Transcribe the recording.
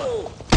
Oh!